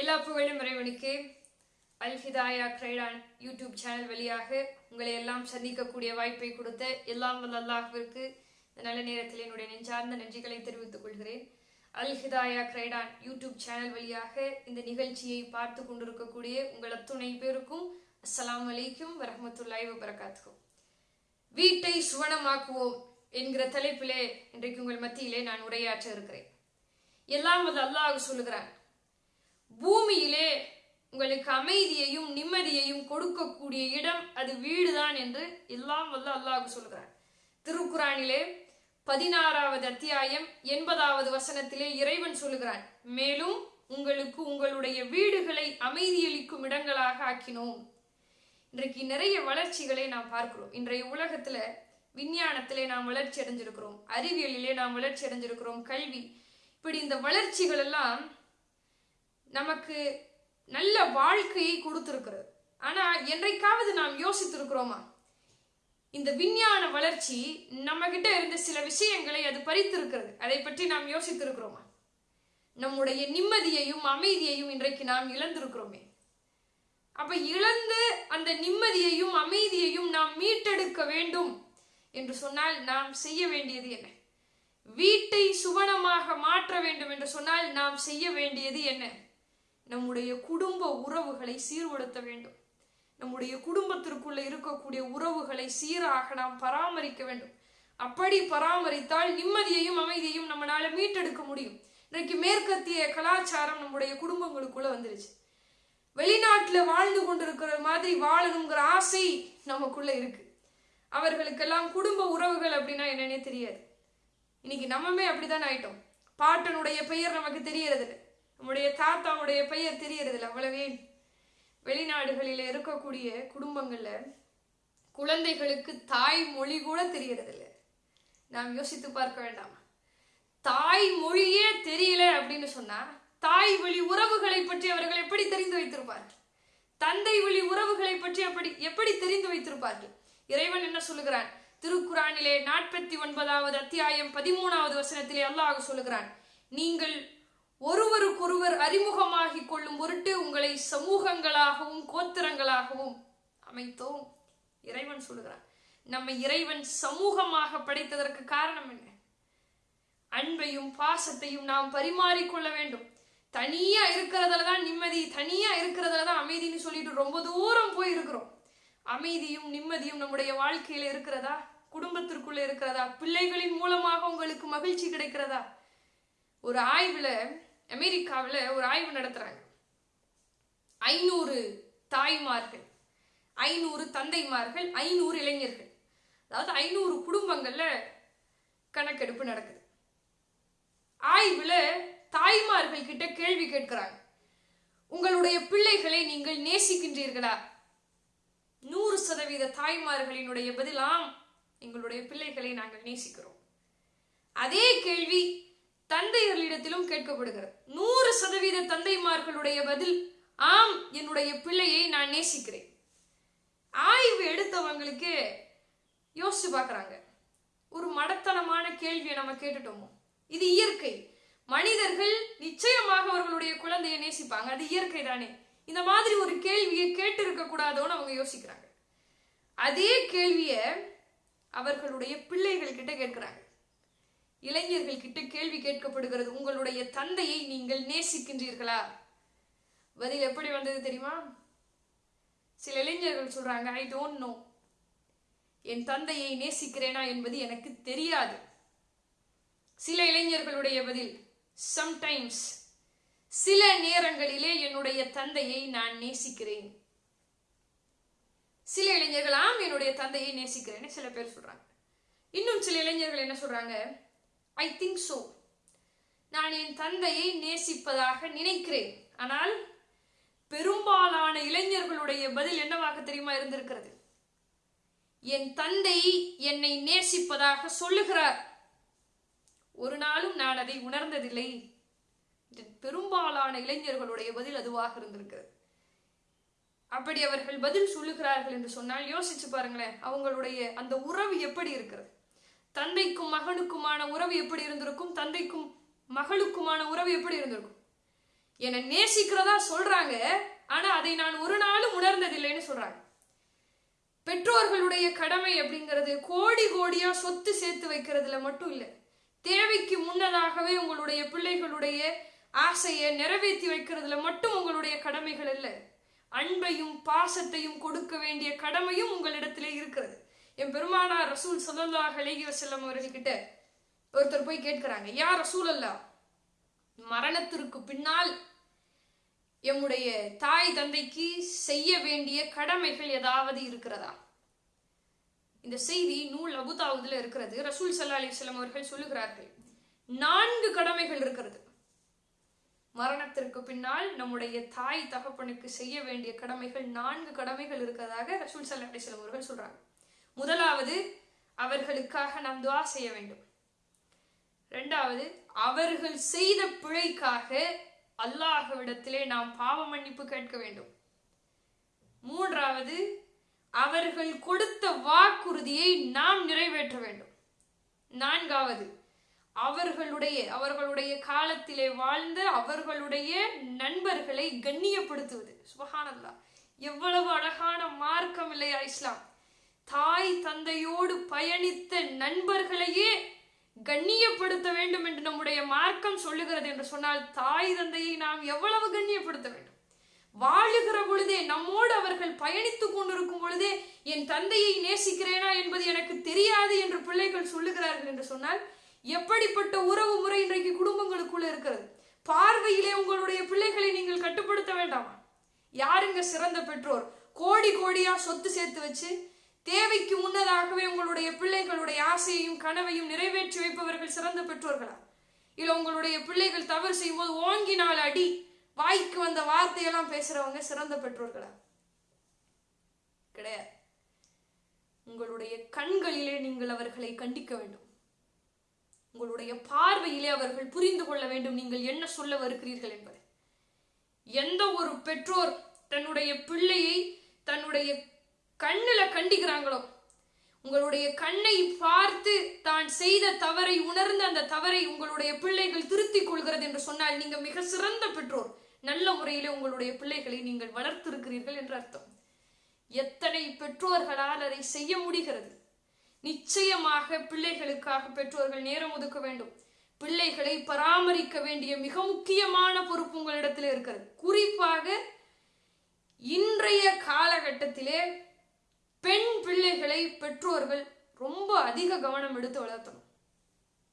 எல்லா புகழும் இறைவனுக்கு. Al Hidaya Croydon YouTube channel வழியாக உங்களை எல்லாம் சந்திக்கக்கூடிய வாய்ப்பை கொடுத்த எல்லாம் வல்ல இந்த நல்ல நேரத்தில் என்னுடைய நெஞ்சார்ந்த நன்றிகளை தெரிவித்துக் கொள்கிறேன். Al Hidaya Croydon YouTube channel வழியாக இந்த நிகழ்ச்சியை பார்த்து கொண்டிருக்கக்கூடிய உங்கள் அத்துணை பேருக்கும் அஸ்லாம் வலைக்கும் வரமத்துல்லாய் வபரகாத்துக்கும் வீட்டை சுவனமாக்குவோம் என்கிற தலைப்பிலே இன்றைக்கு உங்கள் மத்தியிலே நான் உரையாற்ற இருக்கிறேன். எல்லாம் அது அல்லாஹ் சொல்லுகிறான். பூமியிலே உங்களுக்கு அமைதியையும் நிம்மதியையும் கொடுக்கக்கூடிய இடம் அது வீடுதான் என்று எல்லாம் வல்ல அல்லாஹ் சொல்கிறார். திருக்குறானிலே பதினாறாவது அத்தியாயம் எண்பதாவது வசனத்திலே இறைவன் சொல்லுகிறான் மேலும் உங்களுக்கு உங்களுடைய வீடுகளை அமைதியளிக்கும் இடங்களாக ஆக்கினோம். இன்றைக்கு நிறைய வளர்ச்சிகளை நாம் பார்க்கிறோம். இன்றைய உலகத்துல விஞ்ஞானத்திலே நாம் வளர்ச்சி அடைஞ்சிருக்கிறோம். அறிவியலிலே நாம் வளர்ச்சி அடைஞ்சிருக்கிறோம். கல்வி இப்படி இந்த வளர்ச்சிகள் எல்லாம் நமக்கு நல்ல வாழ்க்கையை கொடுத்திருக்கிறது. ஆனால் என்றைக்காவது நாம் யோசித்திருக்கிறோமா? இந்த விஞ்ஞான வளர்ச்சி நம்ம கிட்ட இருந்த சில விஷயங்களை அது பறித்திருக்கிறது. அதை பற்றி நாம் யோசித்திருக்கிறோமா? நம்முடைய நிம்மதியையும் அமைதியையும் இன்றைக்கு நாம் இழந்திருக்கிறோமே. அப்ப இழந்து அந்த நிம்மதியையும் அமைதியையும் நாம் மீட்டெடுக்க வேண்டும் என்று சொன்னால் நாம் செய்ய வேண்டியது என்ன? வீட்டை சுவனமாக மாற்ற வேண்டும் என்று சொன்னால் நாம் செய்ய வேண்டியது என்ன? நம்முடைய குடும்ப உறவுகளை சீர்படுத்த வேண்டும். நம்முடைய குடும்பத்திற்குள்ள இருக்கக்கூடிய உறவுகளை சீராக நாம் பராமரிக்க வேண்டும். அப்படி பராமரித்தால் நிம்மதியையும் அமைதியையும் நம்மளால மீட்டெடுக்க முடியும். இன்றைக்கு மேற்கத்திய கலாச்சாரம் நம்முடைய குடும்பங்களுக்குள்ள வந்துருச்சு. வெளிநாட்டுல வாழ்ந்து கொண்டிருக்கிற மாதிரி வாழணுங்கிற ஆசை நமக்குள்ள இருக்கு. அவர்களுக்கெல்லாம் குடும்ப உறவுகள் அப்படின்னா என்னன்னே தெரியாது. இன்னைக்கு நம்மமே அப்படிதான் ஆயிட்டோம். பாட்டனுடைய பெயர் நமக்கு தெரியறது இல்லை நம்முடைய தாத்தாவுடைய பெயர் தெரியறதில்ல அவ்வளவே. வெளிநாடுகளில் இருக்கக்கூடிய குடும்பங்களில் குழந்தைகளுக்கு தாய் மொழி கூட தெரியறதில்ல. நாம் யோசித்து பார்க்க வேண்டாமா. தாய் மொழியே தெரியல அப்படின்னு சொன்னா தாய் வழி உறவுகளை பற்றி அவர்கள் எப்படி தெரிந்து வைத்திருப்பார்கள்? தந்தை வழி உறவுகளை பற்றி அப்படி எப்படி தெரிந்து வைத்திருப்பார்கள்? இறைவன் என்ன சொல்லுகிறான்? திருக்குறானிலே நாற்பத்தி ஒன்பதாவது அத்தியாயம் பதிமூணாவது வசனத்திலே அல்லாஹ் சொல்லுகிறான் நீங்கள் ஒருவருக்கொருவர் அறிமுகமாகிக் கொள்ளும் பொருட்டு உங்களை சமூகங்களாகவும் கோத்திரங்களாகவும் அமைத்தோம். இறைவன் சொல்லுகிறான் நம்ம இறைவன் சமூகமாக படைத்ததற்கு காரணம் என்ன? அன்பையும் பாசத்தையும் நாம் பரிமாறிக்கொள்ள வேண்டும். தனியா இருக்கிறதுல தான் நிம்மதி தனியா இருக்கிறதுல தான் அமைதின்னு சொல்லிட்டு ரொம்ப தூரம் போய் இருக்கிறோம் அமைதியும் நிம்மதியும் நம்முடைய வாழ்க்கையில இருக்கிறதா? குடும்பத்திற்குள்ள இருக்கிறதா? பிள்ளைகளின் மூலமாக உங்களுக்கு மகிழ்ச்சி கிடைக்கிறதா? ஒரு ஆய்வுல அமெரிக்காவில் ஒரு ஆய்வு நடத்துகிறாங்க ஐநூறு தாய்மார்கள் ஐநூறு தந்தைமார்கள் ஐநூறு இளைஞர்கள். அதாவது ஐநூறு குடும்பங்களில் கணக்கெடுப்பு நடக்குது. ஆய்வில் தாய்மார்கள் கிட்ட கேள்வி கேட்கிறாங்க. உங்களுடைய பிள்ளைகளை நீங்கள் நேசிக்கின்றீர்களா? நூறு சதவீத தாய்மார்களினுடைய பதிலாம் எங்களுடைய பிள்ளைகளை நாங்கள் நேசிக்கிறோம். அதே கேள்வி தந்தையர்களிடத்திலும் கேட்கப்படுகிறது. நூறு சதவீத தந்தைமார்களுடைய பதில் ஆம் என்னுடைய பிள்ளையை நான் நேசிக்கிறேன். ஆய்வு எடுத்தவங்களுக்கு யோசிச்சு பார்க்குறாங்க. ஒரு மடத்தனமான கேள்வியை நம்ம கேட்டுட்டோமோ? இது இயற்கை. மனிதர்கள் நிச்சயமாக அவர்களுடைய குழந்தையை நேசிப்பாங்க. அது இயற்கை தானே. இந்த மாதிரி ஒரு கேள்வியை கேட்டு இருக்க கூடாதோன்னு அவங்க யோசிக்கிறாங்க. அதே கேள்விய அவர்களுடைய பிள்ளைகள் கிட்ட கேட்கிறாங்க. இளைஞர்கள் கிட்ட கேள்வி கேட்கப்படுகிறது. உங்களுடைய தந்தையை நீங்கள் நேசிக்கின்றீர்களா? பதில் எப்படி வந்தது தெரியுமா? சில இளைஞர்கள் சொல்றாங்க ஐ டோன்ட் நோ என் தந்தையை நேசிக்கிறேனா என்பது எனக்கு தெரியாது. சில இளைஞர்களுடைய பதில் சம்டைம்ஸ் சில நேரங்களிலே என்னுடைய தந்தையை நான் நேசிக்கிறேன். சில இளைஞர்கள் ஆம் என்னுடைய தந்தையை நேசிக்கிறேன்னு சில பேர் சொல்றாங்க. இன்னும் சில இளைஞர்கள் என்ன சொல்றாங்க? ஐ திங்க் ஸோ நான் என் தந்தையை நேசிப்பதாக நினைக்கிறேன். ஆனால் பெரும்பாலான இளைஞர்களுடைய பதில் என்னவாக தெரியுமா இருந்திருக்கிறது? என் தந்தை என்னை நேசிப்பதாக சொல்லுகிறார். ஒரு நாளும் நான் அதை உணர்ந்ததில்லை. பெரும்பாலான இளைஞர்களுடைய பதில் அதுவாக இருந்திருக்கிறது. அப்படி அவர்கள் பதில் சொல்லுகிறார்கள் என்று சொன்னால் யோசிச்சு பாருங்களேன் அவங்களுடைய அந்த உறவு எப்படி இருக்கிறது? தந்தைக்கும் மகனுக்குமான உறவு எப்படி இருந்திருக்கும்? தந்தைக்கும் மகளுக்குமான உறவு எப்படி இருந்திருக்கும்? என்னை நேசிக்கிறதா சொல்றாங்க. ஆனா அதை நான் ஒரு நாளும் உணர்ந்ததில்லைன்னு சொல்றாங்க. பெற்றோர்களுடைய கடமை அப்படிங்கிறது கோடி கோடியா சொத்து சேர்த்து வைக்கிறதுல மட்டும் இல்லை. தேவைக்கு முன்னதாகவே உங்களுடைய பிள்ளைகளுடைய ஆசையை நிறைவேற்றி வைக்கிறதுல மட்டும் உங்களுடைய கடமைகள் இல்லை அன்பையும் பாசத்தையும் கொடுக்க வேண்டிய கடமையும் உங்களிடத்திலே இருக்கிறது. என் பெருமானார் ரசூல் சல்லல்லாஹ் அலைஹி வசல்லம் அவர்கள்கிட்ட ஒருத்தர் போய் கேட்கிறாங்க யார் ரசூல் அல்லா மரணத்திற்கு பின்னால் எம்முடைய தாய் தந்தைக்கு செய்ய வேண்டிய கடமைகள் ஏதாவது இருக்கிறதா? இந்த செய்தி நூல் அபுதாவுதுல இருக்கிறது. ரசூல் சல்லா அலிஸ்லாம் அவர்கள் சொல்லுகிறார்கள் நான்கு கடமைகள் இருக்கிறது. மரணத்திற்கு பின்னால் நம்முடைய தாய் தகப்பனுக்கு செய்ய வேண்டிய கடமைகள் நான்கு கடமைகள் இருக்கிறதாக ரசூல் சல்லா அலிஸ்லாம் அவர்கள் சொல்றாங்க. முதலாவது அவர்களுக்காக நாம் துவா செய்ய வேண்டும். ரெண்டாவது அவர்கள் செய்த பிழைக்காக அல்லாஹவிடத்திலே நாம் பாவ மன்னிப்பு கேட்க வேண்டும். மூன்றாவது அவர்கள் கொடுத்த வாக்குறுதியை நாம் நிறைவேற்ற வேண்டும். நான்காவது அவர்களுடைய அவர்களுடைய காலத்திலே வாழ்ந்த அவர்களுடைய நண்பர்களை கண்ணியப்படுத்துவது. சுபஹானல்லா எவ்வளவு அழகான மார்க்கம் இல்லையா இஸ்லாம். தாய் தந்தையோடு பயணித்த நண்பர்களையே கண்ணியப்படுத்த வேண்டும் என்று நம்முடைய மார்க்கம் சொல்லுகிறது என்று சொன்னால் தாய் தந்தையை நாம் எவ்வளவு கண்ணியப்படுத்த வேண்டும்? வாழுகிற பொழுதே நம்மோடு அவர்கள் பயணித்துக் கொண்டிருக்கும் பொழுதே என் தந்தையை நேசிக்கிறேனா என்பது எனக்கு தெரியாது என்று பிள்ளைகள் சொல்லுகிறார்கள் என்று சொன்னால் எப்படிப்பட்ட உறவு முறை இன்றைக்கு குடும்பங்களுக்குள்ள இருக்கிறது? பார்வையிலே உங்களுடைய பிள்ளைகளை நீங்கள் கட்டுப்படுத்த வேண்டாமா? யாருங்க சிறந்த பெற்றோர்? கோடி கோடியா சொத்து சேர்த்து வச்சு தேவைக்கு முன்னதாகவே உங்களுடைய பிள்ளைகளுடைய ஆசையையும் கனவையும் நிறைவேற்றி வைப்பவர்கள் சிறந்த பெற்றோர்களா? இல்ல உங்களுடைய பிள்ளைகள் தவறு செய்யும்போது ஓங்கினால் அடி வாய்க்கு வந்த வார்த்தையெல்லாம் பேசுறவங்க சிறந்த பெற்றோர்களா? கிடையாது. உங்களுடைய கண்களிலே நீங்கள் அவர்களை கண்டிக்க வேண்டும். உங்களுடைய பார்வையிலே அவர்கள் புரிந்து கொள்ள வேண்டும் நீங்கள் என்ன சொல்ல வருகிறீர்கள் என்பதை. எந்த ஒரு பெற்றோர் தன்னுடைய பிள்ளையை தன்னுடைய கண்ணில் கண்டிக்கிறாங்களோ? உங்களுடைய கண்ணை பார்த்து தான் செய்த தவறை உணர்ந்து அந்த தவறை உங்களுடைய பிள்ளைகள் திருத்திக் கொள்கிறது என்று சொன்னால் நீங்க மிக சிறந்த பெற்றோர். நல்ல முறையிலே உங்களுடைய பிள்ளைகளை நீங்கள் வளர்த்திருக்கிறீர்கள் என்று அர்த்தம். எத்தனை பெற்றோர்களால் அதை செய்ய முடிகிறது? நிச்சயமாக பிள்ளைகளுக்காக பெற்றோர்கள் நேரம் ஒதுக்க வேண்டும். பிள்ளைகளை பராமரிக்க வேண்டிய மிக முக்கியமான பொறுப்பு உங்களிடத்தில் இருக்கிறது. குறிப்பாக இன்றைய காலகட்டம் பெண் பிள்ளைகளை பெற்றோர்கள் ரொம்ப அதிக கவனம் எடுத்து வளர்த்தணும்.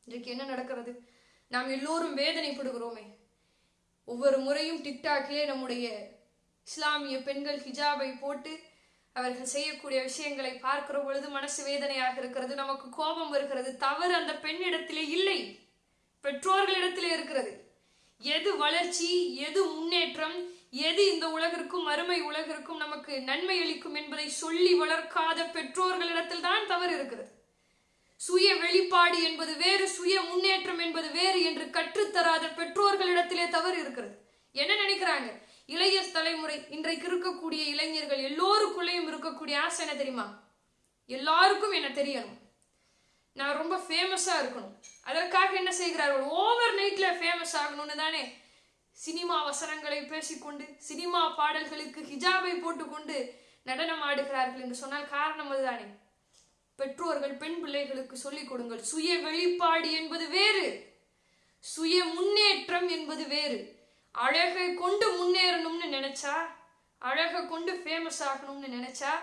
இன்றைக்கு என்ன நடக்கிறது? நாம் எல்லோரும் வேதனைப்படுகிறோமே. ஒவ்வொரு முறையும் டிக்டாக்லே நம்முடைய இஸ்லாமிய பெண்கள் ஹிஜாபை போட்டு அவர்கள் செய்யக்கூடிய விஷயங்களை பார்க்கிற பொழுது மனசு வேதனையாக இருக்கிறது நமக்கு கோபம் வருகிறது. தவறு அந்த பெண்ணிடத்திலே இல்லை பெற்றோர்களிடத்திலே இருக்கிறது. எது வளர்ச்சி எது முன்னேற்றம் எது இந்த உலகிற்கும் அருமை உலகிற்கும் நமக்கு நன்மை அளிக்கும் என்பதை சொல்லி வளர்க்காத பெற்றோர்களிடத்தில் தான் தவறு இருக்கிறது சுய வெளிப்பாடு என்பது வேறு சுய முன்னேற்றம் என்பது வேறு என்று கற்றுத்தராத பெற்றோர்களிடத்திலே தவறு இருக்கிறது. என்ன நினைக்கிறாங்க? இளைய தலைமுறை இன்றைக்கு இருக்கக்கூடிய இளைஞர்கள் எல்லோருக்குள்ளேயும் இருக்கக்கூடிய ஆசை என்ன தெரியுமா? எல்லாருக்கும் என்ன தெரியணும். நான் ரொம்ப ஃபேமஸா இருக்கணும். அதற்காக என்ன செய்கிறார்கள்? ஓவர் நைட்ல ஃபேமஸ் ஆகணும்னு தானே சினிமா வசனங்களை பேசிக்கொண்டு சினிமா பாடல்களுக்கு ஹிஜாபை போட்டுக்கொண்டு நடனம் ஆடுகிறார்கள் என்று சொன்னால் காரணம் அதுதானே? பெற்றோர்கள் பெண் பிள்ளைகளுக்கு சொல்லிக் கொடுங்கள். சுய வெளிப்பாடு என்பது வேறு. சுய முன்னேற்றம் என்பது வேறு. அழகை கொண்டு முன்னேறணும்னு நினைச்சா அழகை கொண்டு ஃபேமஸ் ஆகணும்னு நினைச்சா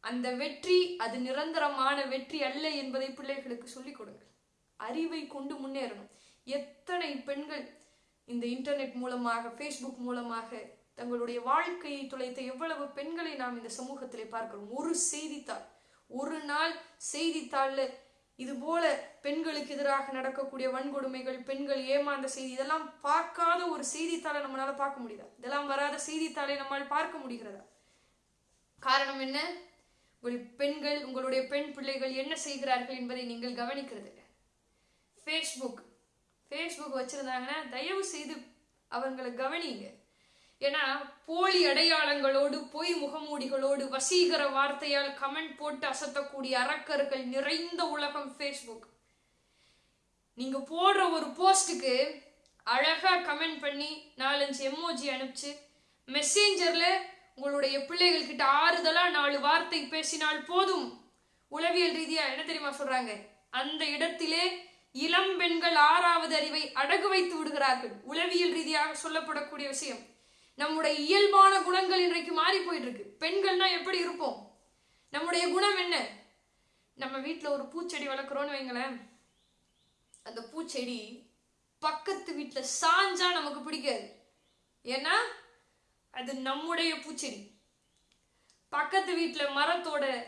அந்த வெற்றி அது நிரந்தரமான வெற்றி அல்ல என்பதை பிள்ளைகளுக்கு சொல்லிக் கொடுங்கள். அறிவை கொண்டு முன்னேறணும். எத்தனை பெண்கள் இந்த இன்டர்நெட் மூலமாக ஃபேஸ்புக் மூலமாக தங்களுடைய வாழ்க்கையை துளைத்த எவ்வளவு பெண்களை நாம் இந்த சமூகத்திலே பார்க்கிறோம். ஒரு செய்தித்தாள் ஒரு நாள் செய்தித்தாளில் இது போல பெண்களுக்கு எதிராக நடக்கக்கூடிய வன்கொடுமைகள் பெண்கள் ஏமாந்த செய்தி இதெல்லாம் பார்க்காத ஒரு செய்தித்தாளை நம்மளால பார்க்க முடியுதா? இதெல்லாம் வராத செய்தித்தாளை நம்மால் பார்க்க முடிகிறதா? காரணம் என்ன? உங்கள் பெண்கள் உங்களுடைய பெண் பிள்ளைகள் என்ன செய்கிறார்கள் என்பதை நீங்கள் கவனிக்கிறது ஃபேஸ்புக் ஃபேஸ்புக் வச்சுருந்தாங்கன்னா தயவு செய்து அவங்களை கவனிங்க ஏன்னா போலி அடையாளங்களோடு பொய் முகமூடிகளோடு வசீகர வார்த்தையால் கமெண்ட் போட்டு அசத்தக்கூடிய அரக்கர்கள் நிறைந்த உலகம் ஃபேஸ்புக் நீங்க போடுற ஒரு போஸ்டுக்கு அழகா கமெண்ட் பண்ணி நாலஞ்சு எம்ஓஜி அனுப்பிச்சு மெசேஞ்சர்ல உங்களுடைய பிள்ளைகள்கிட்ட ஆறுதலா நாலு வார்த்தை பேசினால் போதும். உளவியல் ரீதியா என்ன தெரியுமா சொல்றாங்க? அந்த இடத்திலே இளம் பெண்கள் ஆறாவது அறிவை அடகு வைத்து விடுகிறார்கள். உளவியல் ரீதியாக சொல்லப்படக்கூடிய விஷயம். நம்முடைய இயல்பான குணங்கள் இன்றைக்கு மாறி போயிட்டு இருக்கு பெண்கள்னா எப்படி இருப்போம்? நம்முடைய குணம் என்ன? நம்ம வீட்டில் ஒரு பூச்செடி வளர்க்குறோன்னு வைங்களேன். அந்த பூச்செடி பக்கத்து வீட்டில் சாஞ்சா நமக்கு பிடிக்காது. ஏன்னா அது நம்முடைய பூச்செடி. பக்கத்து வீட்டில் மரத்தோட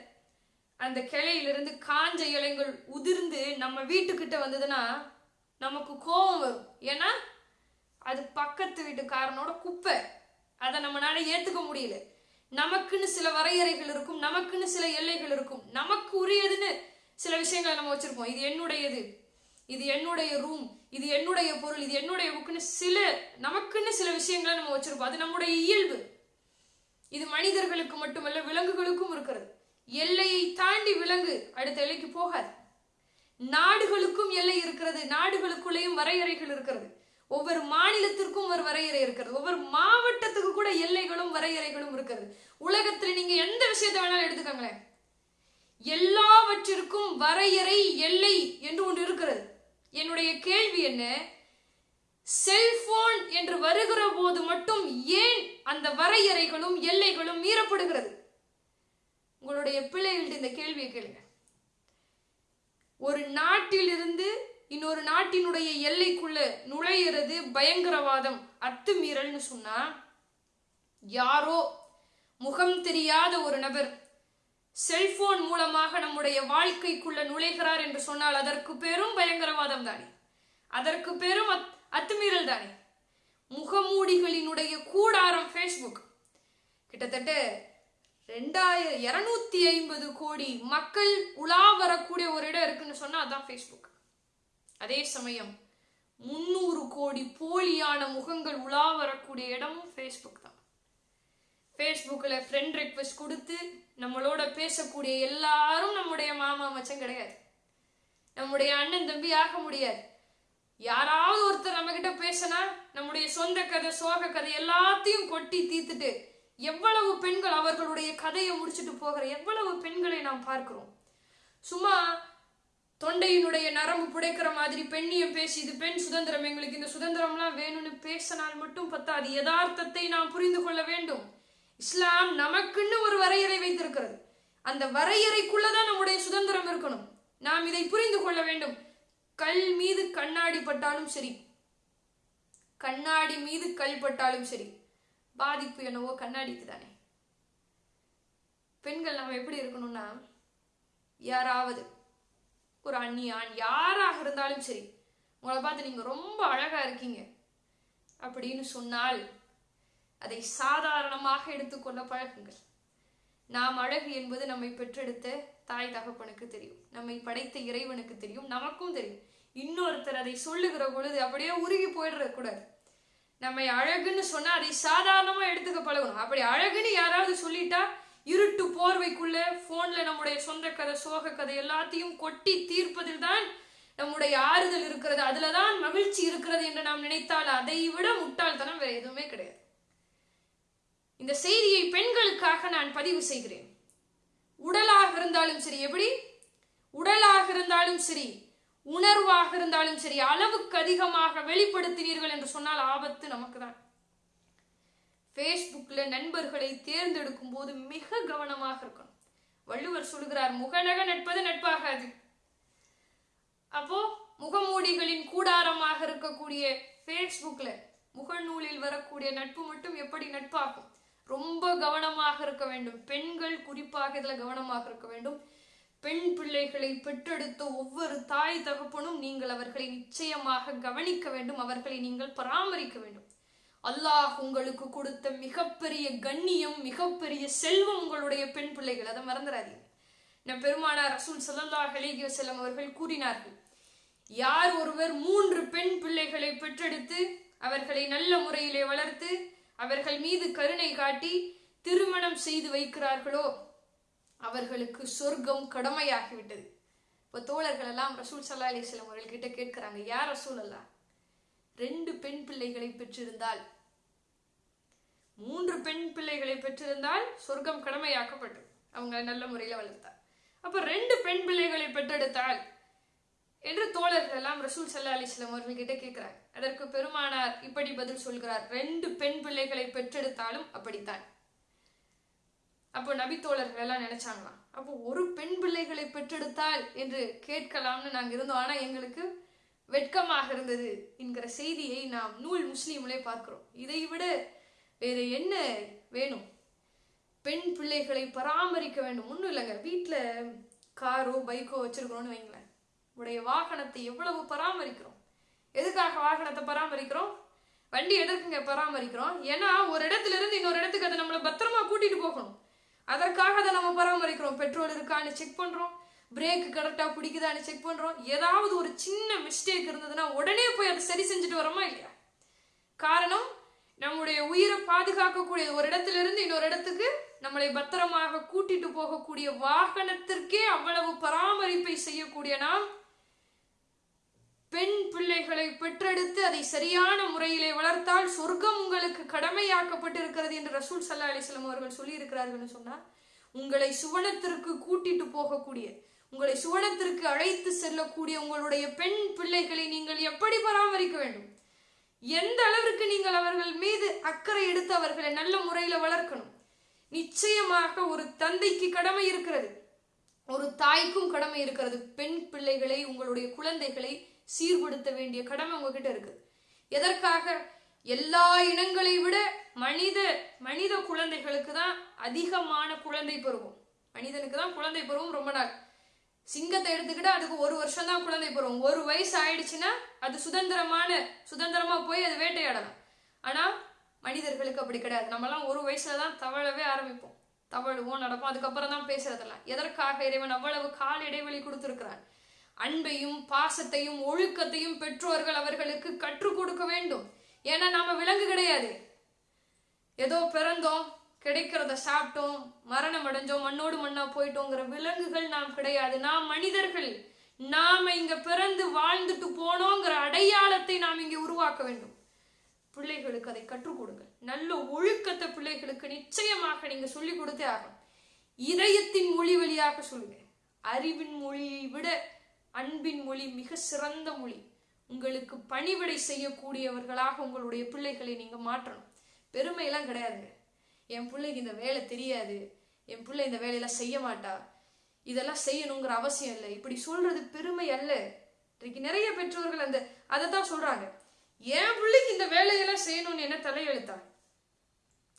அந்த கிளையிலிருந்து காஞ்ச இலைகள் உதிர்ந்து நம்ம வீட்டுக்கிட்ட வந்ததுன்னா நமக்கு கோபம் வரும். ஏன்னா அது பக்கத்து வீட்டுக்காரனோட குப்பை. அதை நம்மளால ஏத்துக்க முடியல. நமக்குன்னு சில வரையறைகள் இருக்கும் நமக்குன்னு சில எல்லைகள் இருக்கும். நமக்கு உரியதுன்னு சில விஷயங்களை நம்ம வச்சிருப்போம். இது என்னுடையது இது என்னுடைய ரூம் இது என்னுடைய பொருள் இது என்னுடைய புக்குன்னு சில நமக்குன்னு சில விஷயங்களை நம்ம வச்சிருப்போம். அது நம்முடைய இயல்பு. இது மனிதர்களுக்கு மட்டுமல்ல விலங்குகளுக்கும் இருக்கிறது. எல்லையை தாண்டி விலங்கு அடுத்த எல்லைக்கு போகாது. நாடுகளுக்கும் எல்லை இருக்கிறது. நாடுகளுக்குள்ளேயும் வரையறைகள் இருக்கிறது. ஒவ்வொரு மாநிலத்திற்கும் ஒரு வரையறை இருக்கிறது. ஒவ்வொரு மாவட்டத்துக்கு கூட எல்லைகளும் வரையறைகளும் இருக்கிறது. உலகத்துல நீங்க எந்த விஷயத்த வேணாலும் எடுத்துக்கோங்களேன். எல்லாவற்றிற்கும் வரையறை எல்லை என்று ஒன்று இருக்கிறது. என்னுடைய கேள்வி என்ன? செல்போன் என்று வருகிற போது மட்டும் ஏன் அந்த வரையறைகளும் எல்லைகளும் மீறப்படுகிறது? உங்களுடைய பிள்ளைகள்ட்ட இந்த கேள்வியை கேளுங்க. ஒரு நாட்டிலிருந்து இன்னொரு நாட்டினுடைய எல்லைக்குள்ள நுழையிறது பயங்கரவாதம் அத்துமீறல்னு சொன்னா யாரோ முகம் தெரியாத ஒரு நபர் செல்போன் மூலமாக நம்முடைய வாழ்க்கைக்குள்ள நுழைகிறார் என்று சொன்னால் அதற்கு பேரும் பயங்கரவாதம் தானே? அதற்கு பேரும் அத்- அத்துமீறல் தானே? முகமூடிகளினுடைய கூடாரம் ஃபேஸ்புக் கிட்டத்தட்ட ரெண்டாயிரம் இரநூத்தி ஐம்பது கோடி மக்கள் உலா வரக்கூடிய ஒரு இடம் இருக்குன்னு சொன்னா அதான் ஃபேஸ்புக் அதே சமயம் முந்நூறு கோடி போலியான முகங்கள் உலா வரக்கூடிய இடமும் ஃபேஸ்புக் தான். ஃபேஸ்புக்கில் ஃப்ரெண்ட் ரிக்வெஸ்ட் கொடுத்து நம்மளோட பேசக்கூடிய எல்லாரும் நம்முடைய மாமா மச்சம் கிடையாது. நம்முடைய அண்ணன் தம்பி ஆக முடியாது. யாராவது ஒருத்தர் நம்ம கிட்ட பேசினா நம்முடைய சொந்த கதை சோக கதை எல்லாத்தையும் கொட்டி தீர்த்துட்டு எவ்வளவு பெண்கள் அவர்களுடைய கதையை முடிச்சுட்டு போகிற எவ்வளவு பெண்களை நாம் பார்க்கிறோம்? சும்மா தொண்டையினுடைய நரம்பு புடைக்கிற மாதிரி பெண்ணியம் பேசி இது பெண் சுதந்திரம் எங்களுக்கு இந்த சுதந்திரம்லாம் வேணும்னு பேசினால் மட்டும் பத்தாது. யதார்த்தத்தை நாம் புரிந்து கொள்ள வேண்டும். இஸ்லாம் நமக்குன்னு ஒரு வரையறை வைத்திருக்கிறது. அந்த வரையறைக்குள்ளதான் நம்முடைய சுதந்திரம் இருக்கணும். நாம் இதை புரிந்து கொள்ள வேண்டும். கல் மீது கண்ணாடி பட்டாலும் சரி. கண்ணாடி மீது கல் பட்டாலும் சரி. பாதிப்பு என்னவோ கண்ணாடிக்கு தானே. பெண்கள் நம்ம எப்படி இருக்கணும்னா யாராவது ஒரு அண்ணி ஆண் யாராக இருந்தாலும் சரி உங்களை பார்த்து நீங்க ரொம்ப அழகா இருக்கீங்க அப்படின்னு சொன்னால் அதை சாதாரணமாக எடுத்துக்கொள்ள பழகுங்கள். நாம் அழகு என்பது நம்மை பெற்றெடுத்த தாய் தகப்பனுக்கு தெரியும். நம்மை படைத்த இறைவனுக்கு தெரியும். நமக்கும் தெரியும். இன்னொருத்தர் அதை சொல்லுகிற பொழுது அப்படியே உருகி போயிடுற கூடாது நம்மை அழகுன்னு சொன்னா அதை சாதாரணமா எடுத்துக்க பழகணும். அப்படி அழகுன்னு யாராவது சொல்லிட்டா இருட்டு போர்வைக்குள்ள போன்ல நம்முடைய சொந்த கதை சோக கதை எல்லாத்தையும் கொட்டி தீர்ப்பதில் தான் நம்முடைய ஆறுதல் இருக்கிறது. அதுலதான் மகிழ்ச்சி இருக்கிறது என்று நாம் நினைத்தால் அதை விட முட்டாள்தனம் வேற எதுவுமே கிடையாது. இந்த செய்தியை பெண்களுக்காக நான் பதிவு செய்கிறேன். உடலாக இருந்தாலும் சரி எப்படி? உடலாக இருந்தாலும் சரி உணர்வாக இருந்தாலும் சரி அளவுக்கு அதிகமாக வெளிப்படுத்தினீர்கள் என்று சொன்னால் ஆபத்து நமக்கு தான் ஃபேஸ்புக்ல நண்பர்களை தேர்ந்தெடுக்கும் போது மிக கவனமாக இருக்கணும். வள்ளுவர் சொல்கிறார் முகநக நட்பது நட்பாகாது. அப்போ முகமூடிகளின் கூடாரமாக இருக்கக்கூடிய ஃபேஸ்புக்ல முகநூலில் வரக்கூடிய நட்பு மட்டும் எப்படி நட்பாகும்? ரொம்ப கவனமாக இருக்க வேண்டும். பெண்கள் குறிப்பாக இதுல கவனமாக இருக்க வேண்டும். பெண் பிள்ளைகளை பெற்றெடுத்த ஒவ்வொரு தாய் தகப்பனும் நீங்கள் அவர்களை நிச்சயமாக கவனிக்க வேண்டும். அவர்களை நீங்கள் பராமரிக்க வேண்டும். அல்லாஹ் உங்களுக்கு கொடுத்த மிகப்பெரிய கண்ணியம் மிகப்பெரிய செல்வம் உங்களுடைய பெண் பிள்ளைகள். அதை மறந்துடாதீங்க. நம் பெருமானார் ரசூல் ஸல்லல்லாஹு அலைஹி வஸல்லம் அவர்கள் கூறினார்கள் யார் ஒருவர் மூன்று பெண் பிள்ளைகளை பெற்றெடுத்து அவர்களை நல்ல முறையிலே வளர்த்து அவர்கள் மீது கருணை காட்டி திருமணம் செய்து வைக்கிறார்களோ அவர்களுக்கு சொர்க்கம் கடமையாகிவிட்டது. இப்போ தோழர்கள் எல்லாம் ரசூல் சல்லா அலிஸ்லாம் அவர்கள் கிட்ட கேட்கிறாங்க யார் ரசூல் அல்லா ரெண்டு பெண் பிள்ளைகளை பெற்றிருந்தால் மூன்று பெண் பிள்ளைகளை பெற்றிருந்தால் சொர்க்கம் கடமையாக்கப்பட்டு அவங்க நல்ல முறையில் வளர்த்தார். அப்ப ரெண்டு பெண் பிள்ளைகளை பெற்றெடுத்தால் என்று தோழர்கள் எல்லாம் ரசூல் சல்லா அலிஸ்லாம் அவர்கள் கேட்கிறார் அதற்கு பெருமானார் இப்படி பதில் சொல்கிறார் ரெண்டு பெண் பிள்ளைகளை பெற்றெடுத்தாலும் அப்படித்தான். அப்போ நபித்தோழர்கள் எல்லாம் நினைச்சாங்களாம் அப்போ ஒரு பெண் பிள்ளைகளை பெற்றெடுத்தால் என்று கேட்கலாம்னு நாங்கள் இருந்தோம். ஆனால் எங்களுக்கு வெட்கமாக இருந்தது என்கிற செய்தியை நாம் நூல் முஸ்லீம்லே பார்க்கிறோம். இதை விட வேற என்ன வேணும்? பெண் பிள்ளைகளை பராமரிக்க வேண்டும். ஒன்றும் இல்லைங்க. வீட்டில் காரோ பைக்கோ வச்சிருக்கிறோம்னு வைங்களேன். உடைய வாகனத்தை எவ்வளவு பராமரிக்கிறோம்? எதுக்காக வாகனத்தை பராமரிக்கிறோம்? வண்டி எதற்குங்க பராமரிக்கிறோம்? ஏன்னா ஒரு இடத்துல இருந்து இன்னொரு இடத்துக்கு அதை நம்மளை பத்திரமா கூட்டிட்டு போகணும். அதற்காக அதை நம்ம பராமரிக்கிறோம். பெட்ரோல் இருக்கான்னு செக் பண்றோம். பிரேக் கரெக்டா பிடிக்குதான்னு செக் பண்றோம். ஏதாவது ஒரு சின்ன மிஸ்டேக் இருந்ததுன்னா உடனே போய் அதை சரி செஞ்சுட்டு வரோமா இல்லையா? காரணம் நம்முடைய உயிரை பாதுகாக்கக்கூடிய ஒரு இடத்துல இருந்து இன்னொரு இடத்துக்கு நம்மளை பத்திரமாக கூட்டிட்டு போகக்கூடிய வாகனத்திற்கே அவ்வளவு பராமரிப்பை செய்யக்கூடிய நாம் பெண் பிள்ளைகளை பெற்றெடுத்து அதை சரியான முறையிலே வளர்த்தால் சொர்க்கம் உங்களுக்கு கடமையாக்கப்பட்டிருக்கிறது என்று ரசூல் சல்லா அலிஸ்லாம் அவர்கள் சொல்லியிருக்கிறார்கள்னு சொன்னால் உங்களை சுவனத்திற்கு கூட்டிட்டு போகக்கூடிய உங்களை சுவனத்திற்கு அழைத்து செல்லக்கூடிய உங்களுடைய பெண் பிள்ளைகளை நீங்கள் எப்படி பராமரிக்க வேண்டும்? எந்த அளவிற்கு நீங்கள் அவர்கள் மீது அக்கறை எடுத்து அவர்களை நல்ல முறையில வளர்க்கணும்? நிச்சயமாக ஒரு தந்தைக்கு கடமை இருக்கிறது. ஒரு தாய்க்கும் கடமை இருக்கிறது. பெண் பிள்ளைகளை உங்களுடைய குழந்தைகளை சீர்படுத்த வேண்டிய கடமை உங்ககிட்ட இருக்கு. எதற்காக? எல்லா இனங்களை விட மனித மனித குழந்தைகளுக்கு தான் அதிகமான குழந்தை பருவம். மனிதனுக்கு தான் குழந்தை பருவம் ரொம்ப நாள். சிங்கத்தை எடுத்துக்கிட்டா அதுக்கு ஒரு வருஷம் தான் குழந்தை பருவம். ஒரு வயசு ஆயிடுச்சுன்னா அது சுதந்திரமான சுதந்திரமா போய் அது வேட்டையாடலாம். ஆனா மனிதர்களுக்கு அப்படி கிடையாது. நம்மலாம் ஒரு வயசுல தான் தவழவே ஆரம்பிப்போம். தவழுவோம் நடப்போம் அதுக்கப்புறம் தான் பேசுறதெல்லாம். எதற்காக இறைவன் அவ்வளவு கால இடைவெளி கொடுத்துருக்கிறான்? அன்பையும் பாசத்தையும் ஒழுக்கத்தையும் பெற்றோர்கள் அவர்களுக்கு கற்றுக் கொடுக்க வேண்டும். ஏன்னா நாம விலங்கு கிடையாது. ஏதோ பிறந்தோம் கிடைக்கிறத சாப்பிட்டோம் மரணம் அடைஞ்சோம் மண்ணோடு மண்ணா போயிட்டோங்கிற விலங்குகள் நாம் கிடையாது. நாம் மனிதர்கள். நாம இங்க பிறந்து வாழ்ந்துட்டு போனோங்கிற அடையாளத்தை நாம் இங்கே உருவாக்க வேண்டும். பிள்ளைகளுக்கு அதை கற்றுக் கொடுங்க நல்ல ஒழுக்கத்தை பிள்ளைகளுக்கு நிச்சயமாக நீங்க சொல்லிக் கொடுத்தே ஆகணும். இதயத்தின் மொழி வழியாக சொல்லுங்க. அறிவின் மொழியை விட அன்பின் மொழி மிக சிறந்த மொழி. உங்களுக்கு பணிவிடை செய்யக்கூடியவர்களாக உங்களுடைய பிள்ளைகளை நீங்க மாற்றணும். பெருமையெல்லாம் கிடையாதுங்க என் பிள்ளைக்கு இந்த வேலை தெரியாது. என் பிள்ளை இந்த வேலையெல்லாம் செய்ய மாட்டா. இதெல்லாம் செய்யணுங்கிற அவசியம் இல்லை. இப்படி சொல்றது பெருமை அல்ல. இன்றைக்கு நிறைய பெற்றோர்கள் அந்த அதை தான் சொல்றாங்க. என் பிள்ளைக்கு இந்த வேலையெல்லாம் செய்யணும்னு என்ன தலையெழுத்தா?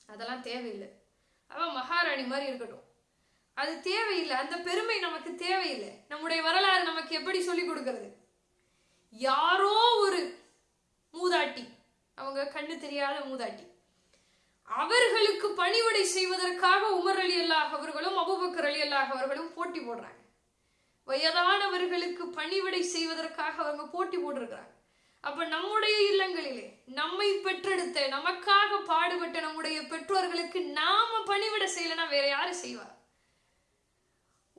அதெல்லாம் தேவையில்லை. அவன் மகாராணி மாதிரி இருக்கட்டும். அது தேவையில்லை. அந்த பெருமை நமக்கு தேவையில்லை. நம்முடைய வரலாறு நமக்கு எப்படி சொல்லி கொடுக்கிறது? யாரோ ஒரு மூதாட்டி அவங்க கண்ணு தெரியாத மூதாட்டி அவர்களுக்கு பணிவிடை செய்வதற்காக உமர் அலி அல்லாஹ் அவர்களும் அபுபக்கர் அலி அல்லாஹ் அவர்களும் போட்டி போடுறாங்க. வயதானவர்களுக்கு பணிவிடை செய்வதற்காக அவங்க போட்டி போட்டிருக்கிறாங்க. அப்ப நம்முடைய இல்லங்களிலே நம்மை பெற்றெடுத்த நமக்காக பாடுபட்ட நம்முடைய பெற்றோர்களுக்கு நாம பணிவிட செய்யலைன்னா வேற யாரு செய்வா?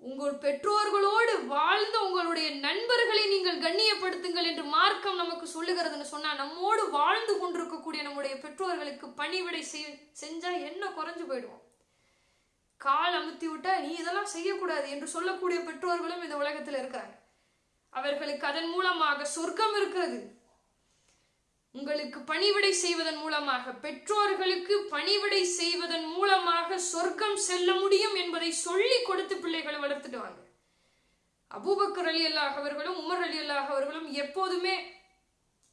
உங்கள் பெற்றோர்களோடு வாழ்ந்த உங்களுடைய நண்பர்களை நீங்கள் கண்ணியப்படுத்துங்கள் என்று மார்க்கம் நமக்கு சொல்லுகிறதுன்னு சொன்னா நம்மோடு வாழ்ந்து கொண்டிருக்கக்கூடிய நம்முடைய பெற்றோர்களுக்கு பணிவிடை செய் செஞ்சா என்ன குறைஞ்சு போயிடுவோம்? கால் அமுத்தி விட்டா நீ இதெல்லாம் செய்யக்கூடாது என்று சொல்லக்கூடிய பெற்றோர்களும் இந்த உலகத்தில் இருக்கிறாங்க அவர்களுக்கு அதன் மூலமாக சொர்க்கம் இருக்கிறது. உங்களுக்கு பணிவிடை செய்வதன் மூலமாக பெற்றோர்களுக்கு பணிவிடை செய்வதன் மூலமாக சொர்க்கம் செல்ல முடியும் என்பதை சொல்லி கொடுத்து பிள்ளைகளை வளர்த்துட்டு வாங்க. அபூபக்கர் அலி அல்லாஹ் அவர்களும் உமர் அலி அல்லாஹ் அவர்களும் எப்போதுமே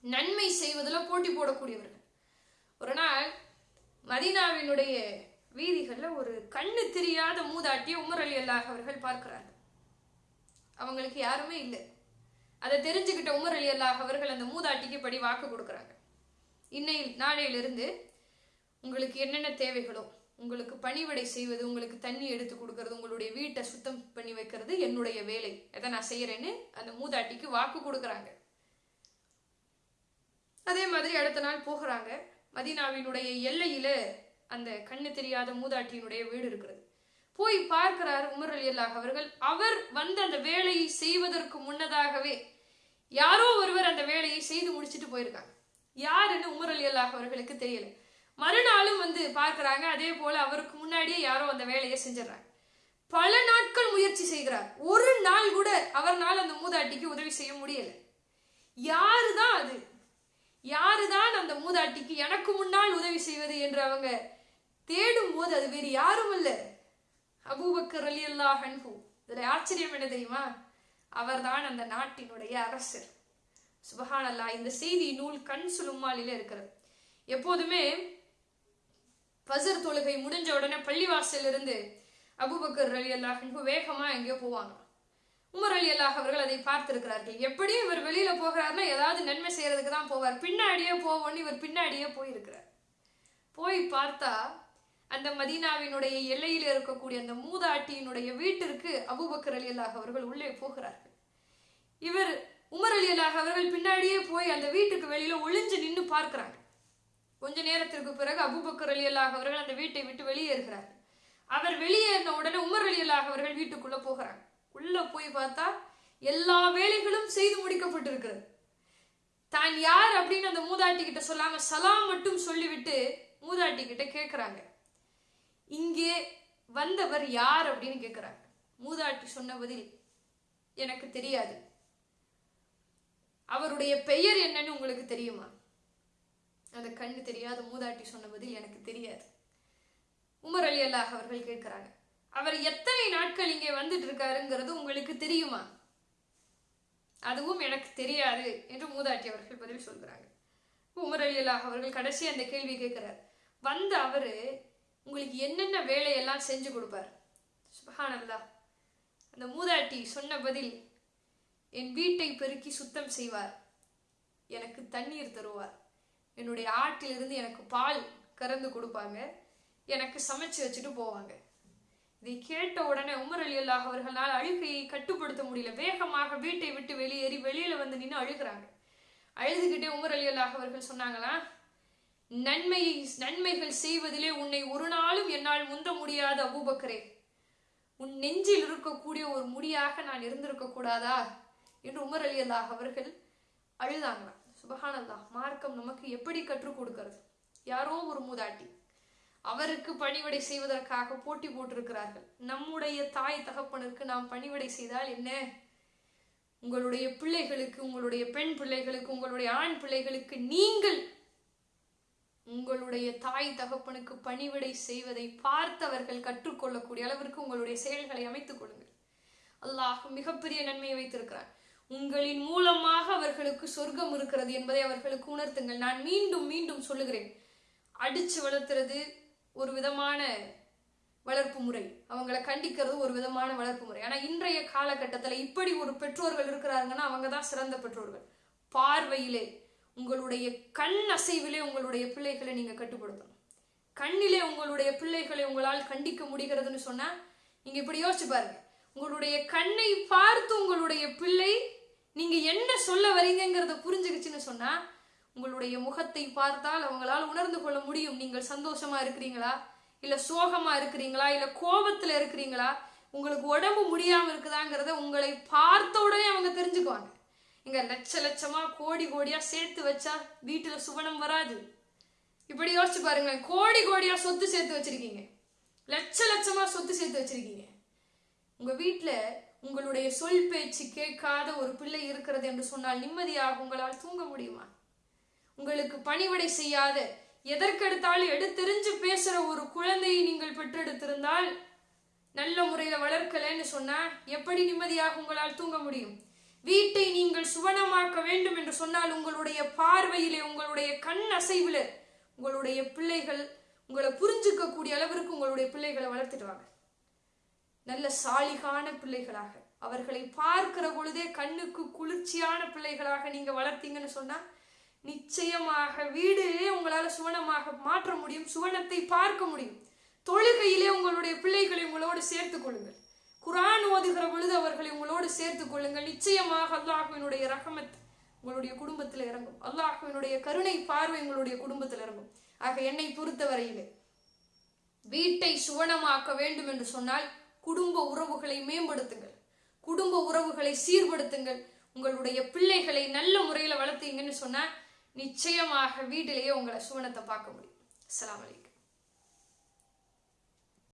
நன்மை செய்வதில் போட்டி போடக்கூடியவர்கள். ஒரு நாள் மதீனாவினுடைய வீதிகளில் ஒரு கண்ணு தெரியாத மூதாட்டியை உமர் அலி அல்லாஹ் அவர்கள் பார்க்கிறாங்க அவங்களுக்கு யாருமே இல்லை. அதை தெரிஞ்சுக்கிட்ட உமர் அலி அல்லாஹ் அவர்கள் அந்த மூதாட்டிக்கு படி வாக்கு கொடுக்குறாங்க. இன்னையில் நாளையிலிருந்து உங்களுக்கு என்னென்ன தேவைகளோ உங்களுக்கு பணிவிடை செய்வது உங்களுக்கு தண்ணி எடுத்து கொடுக்கறது உங்களுடைய வீட்டை சுத்தம் பண்ணி வைக்கிறது என்னுடைய வேலை. அதை நான் செய்யறேன்னு அந்த மூதாட்டிக்கு வாக்கு கொடுக்குறாங்க. அதே மாதிரி அடுத்த நாள் போகிறாங்க. மதீனாவினுடைய எல்லையில அந்த கண்ணு தெரியாத மூதாட்டியினுடைய வீடு இருக்கிறது. போய் பார்க்கிறார் உமர் அலி அல்லாஹ் அவர்கள். அவர் வந்து அந்த வேலையை செய்வதற்கு முன்னதாகவே யாரோ ஒருவர் அந்த வேலையை செய்து முடிச்சிட்டு போயிருக்காங்க. யாருன்னு உமர் அலி அல்லாஹ் அவர்களுக்கு தெரியல. மறுநாளும் வந்து பார்க்குறாங்க அதே போல அவருக்கு முன்னாடியே யாரோ அந்த வேலையை செஞ்சிடறாங்க. பல நாட்கள் முயற்சி செய்கிறார். ஒரு நாள் கூட அவர்னால் அந்த மூதாட்டிக்கு உதவி செய்ய முடியல. யாருதான் அது? யாருதான் அந்த மூதாட்டிக்கு எனக்கு முன்னால் உதவி செய்வது என்று அவங்க தேடும் போது அது வேறு யாரும் இல்ல அபூபக்கர் அலி அல்லாஹ் அன்ஹு. இதுல ஆச்சரியம் என்ன தெரியுமா? அவர்தான் அந்த நாட்டினுடைய அரசர். சுபஹானல்லா இந்த செய்தி நூல் கண் சுலுமாலில இருக்கிறது. எப்போதுமே பசர் தொழுகை முடிஞ்ச உடனே பள்ளிவாசல்ல இருந்து அபூபக்கர் அலி அல்லாஹ் வேகமா எங்கேயோ போவாங்க. உமர் அலி அல்லாஹ் அவர்கள் அதை பார்த்திருக்கிறார்கள். எப்படியும் இவர் வெளியில போகிறாருன்னா ஏதாவது நன்மை செய்யறதுக்கு தான் போவார். பின்னாடியே போவோன்னு இவர் பின்னாடியே போயிருக்கிறார். போய் பார்த்தா அந்த மதீனாவினுடைய எல்லையில் இருக்கக்கூடிய அந்த மூதாட்டியினுடைய வீட்டிற்கு அபூபக்கர் அலி அல்லாஹ் அவர்கள் உள்ளே போகிறார்கள். இவர் உமர் அலி அல்லாஹ் அவர்கள் பின்னாடியே போய் அந்த வீட்டுக்கு வெளியில ஒளிஞ்சு நின்று பார்க்கிறார். கொஞ்ச நேரத்திற்கு பிறகு அபுபக்கர் அலி அல்லாஹ் அவர்கள் அந்த வீட்டை விட்டு வெளியேறுகிறார். அவர் வெளியேறின உடனே உமர் அலி அல்லாஹ் அவர்கள் வீட்டுக்குள்ள போகிறார். உள்ள போய் பார்த்தா எல்லா வேலைகளும் செய்து முடிக்கப்பட்டிருக்கிறது. தான் யார் அப்படின்னு அந்த மூதாட்டி கிட்ட சொல்லாம சலாம் மட்டும் சொல்லிவிட்டு மூதாட்டி கிட்ட கேட்கிறாங்க. இங்கே வந்தவர் யார் அப்படின்னு கேட்கிறாங்க மூதாட்டி சொன்ன பதில் எனக்கு தெரியாது. அவருடைய பெயர் என்னன்னு உங்களுக்கு தெரியுமா? அந்த கண்ணு தெரியாத மூதாட்டி சொன்ன பதில் எனக்கு தெரியாது. உமர் அலி அல்லாஹ் அவர்கள் கேட்கிறாங்க அவர் எத்தனை நாட்கள் இங்கே வந்துட்டு இருக்காருங்கிறது உங்களுக்கு தெரியுமா? அதுவும் எனக்கு தெரியாது என்று மூதாட்டி அவர்கள் பதில் சொல்கிறாங்க. உமர் அலி அல்லாஹ் அவர்கள் கடைசி அந்த கேள்வி கேட்கிறார் வந்த அவரு உங்களுக்கு என்னென்ன வேலையெல்லாம் செஞ்சு கொடுப்பார்? சுபஹானல்லா அந்த மூதாட்டி சொன்ன பதில் என் வீட்டை பெருக்கி சுத்தம் செய்வார். எனக்கு தண்ணீர் தருவார். என்னுடைய ஆட்டிலிருந்து எனக்கு பால் கறந்து கொடுப்பாங்க. எனக்கு சமைச்சு வச்சுட்டு போவாங்க. இதை கேட்ட உடனே உமர் அலி அல்லாஹ் அவர்களால் அழுகையை கட்டுப்படுத்த முடியல. வேகமாக வீட்டை விட்டு வெளியேறி வெளியில வந்து நின்று அழுகிறாங்க. அழுதுகிட்டே உமர் அலி அல்லாஹ் அவர்கள் சொன்னாங்களா நன்மை நன்மைகள் செய்வதிலே உன்னை ஒரு நாளும் என்னால் முந்த முடியாத அபூபக்கரே. உன் நெஞ்சில் இருக்கக்கூடிய ஒரு முடியாக நான் இருந்திருக்க கூடாதா? என்று உமர் அலி அல்லாஹ் அவர்கள் அழுதாங்களாம் சுபஹானல்லாஹ் மார்க்கம் நமக்கு எப்படி கற்றுக் கொடுக்கிறது? யாரோ ஒரு மூதாட்டி அவருக்கு பணிவிடை செய்வதற்காக போட்டி போட்டிருக்கிறார்கள். நம்முடைய தாய் தகப்பனுக்கு நாம் பணிவிடை செய்தால் என்ன? உங்களுடைய பிள்ளைகளுக்கு உங்களுடைய பெண் பிள்ளைகளுக்கு உங்களுடைய ஆண் பிள்ளைகளுக்கு நீங்கள் உங்களுடைய தாய் தகப்பனுக்கு பணிவிடை செய்வதை பார்த்தவர்கள் கற்றுக்கொள்ளக்கூடிய அளவிற்கு உங்களுடைய செயல்களை அமைத்துக் கொள்ளுங்கள். அல்லாஹ் மிகப்பெரிய நன்மையை வைத்திருக்கிறார் உங்களின் மூலமாக அவர்களுக்கு சொர்க்கம் இருக்கிறது என்பதை அவர்களுக்கு உணர்த்துங்கள். நான் மீண்டும் மீண்டும் சொல்லுகிறேன். அடிச்சு வளர்த்துறது ஒரு விதமான வளர்ப்பு முறை. அவங்கள கண்டிக்கிறது ஒரு விதமான வளர்ப்பு முறை. ஆனா இன்றைய காலகட்டத்தில் இப்படி ஒரு பெற்றோர்கள் இருக்கிறாங்கன்னா அவங்க தான் சிறந்த பெற்றோர்கள். பார்வையிலே உங்களுடைய கண் அசைவிலே உங்களுடைய பிள்ளைகளை நீங்க கட்டுப்படுத்தணும். கண்ணிலே உங்களுடைய பிள்ளைகளை உங்களால் கண்டிக்க முடிகிறதுன்னு சொன்னா நீங்க இப்படி யோசிச்சு பாருங்க. உங்களுடைய கண்ணை பார்த்து உங்களுடைய பிள்ளை நீங்க என்ன சொல்ல வரீங்கிறத புரிஞ்சுக்கிச்சுன்னு சொன்னா உங்களுடைய முகத்தை பார்த்தால் அவங்களால் உணர்ந்து கொள்ள முடியும். நீங்கள் சந்தோஷமா இருக்கிறீங்களா? இல்ல சோகமா இருக்கிறீங்களா? இல்ல கோபத்துல இருக்கிறீங்களா? உங்களுக்கு உடம்பு முடியாம இருக்குதாங்கிறத உங்களை பார்த்த உடனே அவங்க தெரிஞ்சுக்குவாங்க. இங்க லட்ச லட்சமா கோடி கோடியா சேர்த்து வச்சா வீட்டுல சுவனம் வராது. இப்படி யோசிச்சு பாருங்களேன். கோடி கோடியா சொத்து சேர்த்து வச்சிருக்கீங்க. லட்ச லட்சமா சொத்து சேர்த்து வச்சிருக்கீங்க. உங்க வீட்டுல உங்களுடைய சொல் பேச்சு கேட்காத ஒரு பிள்ளை இருக்கிறது என்று சொன்னால் நிம்மதியாக உங்களால் தூங்க முடியுமா? உங்களுக்கு பணிவிடை செய்யாத எதற்கெடுத்தாலும் எடுத்தெறிஞ்சு பேசுற ஒரு குழந்தையை நீங்கள் பெற்றெடுத்திருந்தால் நல்ல முறையில வளர்க்கலன்னு சொன்னா எப்படி நிம்மதியாக உங்களால் தூங்க முடியும்? வீட்டை நீங்கள் சுவனமாக்க வேண்டும் என்று சொன்னால் உங்களுடைய பார்வையிலே உங்களுடைய கண் அசைவில் உங்களுடைய பிள்ளைகள் உங்களை புரிஞ்சுக்க கூடிய அளவிற்கு உங்களுடைய பிள்ளைகளை வளர்த்துட்டு வாங்க. நல்ல சாலிகான பிள்ளைகளாக. அவர்களை பார்க்கிற பொழுதே கண்ணுக்கு குளிர்ச்சியான பிள்ளைகளாக நீங்க வளர்த்தீங்கன்னு சொன்னா நிச்சயமாக வீடு உங்களால சுவனமாக மாற்ற முடியும் சுவனத்தை பார்க்க முடியும். தொழுகையிலே உங்களுடைய பிள்ளைகளை உங்களோடு சேர்த்துக் கொள்ளுங்கள். குரான் ஓதுகிற பொழுது அவர்களை உங்களோடு சேர்த்துக் கொள்ளுங்கள். நிச்சயமாக அல்லாஹுவினுடைய ரகமத் உங்களுடைய குடும்பத்தில் இறங்கும். அல்லாஹுவினுடைய கருணை பார்வை உங்களுடைய குடும்பத்தில் இறங்கும். ஆக என்னை பொறுத்தவரையிலே வீட்டை சுவனமாக்க வேண்டும் என்று சொன்னால் குடும்ப உறவுகளை மேம்படுத்துங்கள். குடும்ப உறவுகளை சீர்படுத்துங்கள். உங்களுடைய பிள்ளைகளை நல்ல முறையில் வளர்த்தீங்கன்னு சொன்னால் நிச்சயமாக வீட்டிலேயே உங்களை சுவனத்தை பார்க்க முடியும். அலாம் அலைக்கும்.